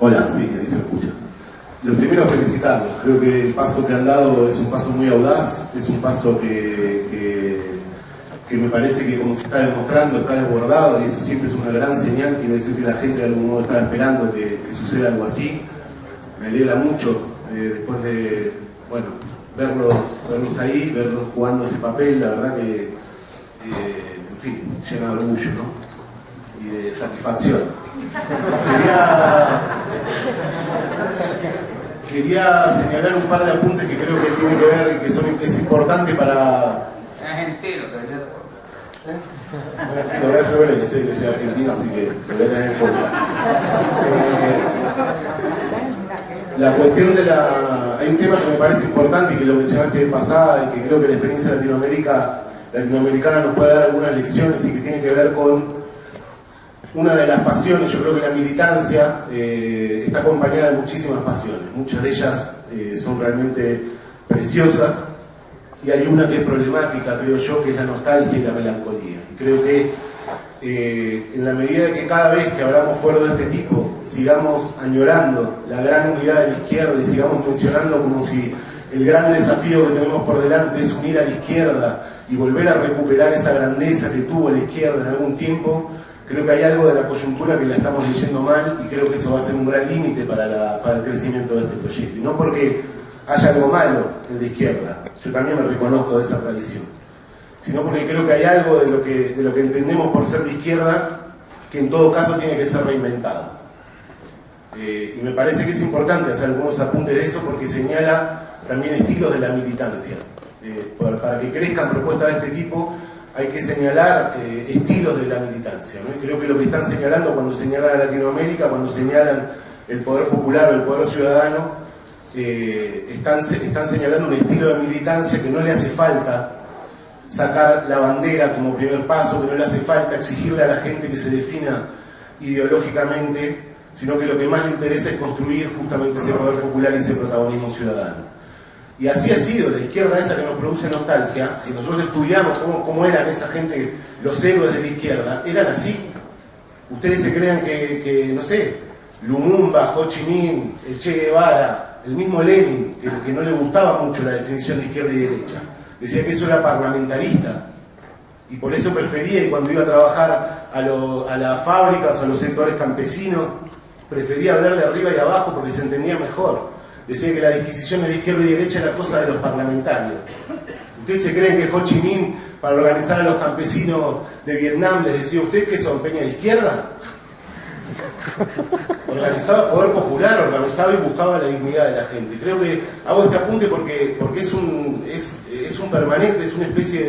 Hola, sí, ahí se escucha. Lo primero felicitarlos. Creo que el paso que han dado es un paso muy audaz, es un paso que, que, me parece que como se está demostrando está desbordado y eso siempre es una gran señal, quiere decir que la gente de algún modo está esperando que, suceda algo así. Me alegra mucho eh, después de, bueno, verlos, verlos ahí, verlos jugando ese papel, la verdad que, eh, en fin, llena de orgullo, ¿no? Y de satisfacción. Quería, señalar un par de apuntes que creo que tienen que ver y que son, es importante para... Es entero, ¿Eh? Bueno, sí, lo voy a hacer que sé que soy argentino, así que lo voy a tener en cuenta. Eh, la cuestión de la... Hay un tema que me parece importante y que lo mencionaste de pasada y que creo que la experiencia Latinoamérica, latinoamericana nos puede dar algunas lecciones y que tiene que ver con una de las pasiones, yo creo que la militancia eh, está acompañada de muchísimas pasiones, muchas de ellas eh, son realmente preciosas y hay una que es problemática, creo yo, que es la nostalgia y la melancolía. Y creo que eh, en la medida de que cada vez que hablamos fuera de este tipo sigamos añorando la gran unidad de la izquierda y sigamos mencionando como si el gran desafío que tenemos por delante es unir a la izquierda y volver a recuperar esa grandeza que tuvo la izquierda en algún tiempo, Creo que hay algo de la coyuntura que la estamos leyendo mal y creo que eso va a ser un gran límite para, el crecimiento de este proyecto. Y no porque haya algo malo en la izquierda, yo también me reconozco de esa tradición, sino porque creo que hay algo de lo que, entendemos por ser de izquierda que en todo caso tiene que ser reinventado. Eh, y me parece que es importante hacer algunos apuntes de eso porque señala también estilos de la militancia. Eh, para que crezcan propuestas de este tipo hay que señalar eh, estilos de la militancia. creo que lo que están señalando cuando señalan a Latinoamérica, cuando señalan el poder popular o el poder ciudadano, eh, están señalando un estilo de militancia que no le hace falta sacar la bandera como primer paso, que no le hace falta exigirle a la gente que se defina ideológicamente, sino que lo que más le interesa es construir justamente ese poder popular y ese protagonismo ciudadano. Y así ha sido, la izquierda esa que nos produce nostalgia, si nosotros estudiamos cómo, eran esa gente, los héroes de la izquierda, eran así. Ustedes se crean que, no sé, Lumumba, Ho Chi Minh, el Che Guevara, el mismo Lenin, que, no le gustaba mucho la definición de izquierda y derecha, decía que eso era parlamentarista, y por eso prefería, y cuando iba a trabajar a, a las fábricas a los sectores campesinos, prefería hablar de arriba y abajo porque se entendía mejor decía que la disquisición de izquierda y derecha era cosa de los parlamentarios. ¿Ustedes se creen que Ho Chi Minh, para organizar a los campesinos de Vietnam, les decía, ¿ustedes qué son, peña de izquierda? Organizaba poder popular, organizaba y buscaba la dignidad de la gente. Creo que hago este apunte porque, porque es, un, es, es un permanente, es una especie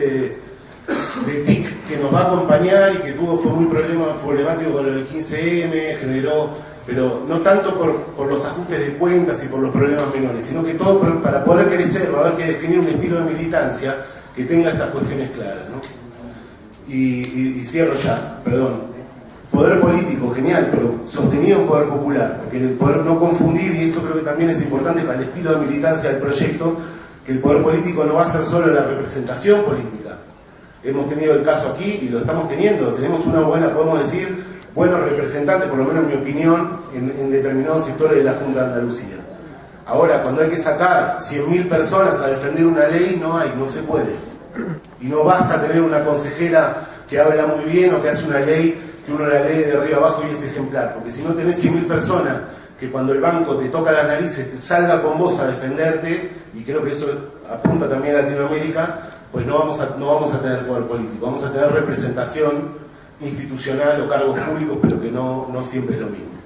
de, tic que nos va a acompañar y que tuvo, fue muy problema, problemático con el 15M, generó pero no tanto por, los ajustes de cuentas y por los problemas menores, sino que todo para poder crecer va a haber que definir un estilo de militancia que tenga estas cuestiones claras. ¿no? Y, cierro ya, perdón. Poder político, genial, pero sostenido en poder popular, porque el poder no confundir, y eso creo que también es importante para el estilo de militancia del proyecto, que el poder político no va a ser solo la representación política. Hemos tenido el caso aquí y lo estamos teniendo, tenemos una buena, podemos decir, buenos representantes, por lo menos en mi opinión, en, determinados sectores de la Junta de Andalucía. Ahora, cuando hay que sacar 100.000 personas a defender una ley, no hay, no se puede. Y no basta tener una consejera que habla muy bien o que hace una ley que uno la lee de arriba abajo y es ejemplar. Porque si no tenés 100.000 personas que cuando el banco te toca las narices te salga con vos a defenderte, y creo que eso apunta también a Latinoamérica, pues no vamos a, no vamos a tener poder político, vamos a tener representación institucional o cargos públicos, pero que no, no siempre es lo mismo.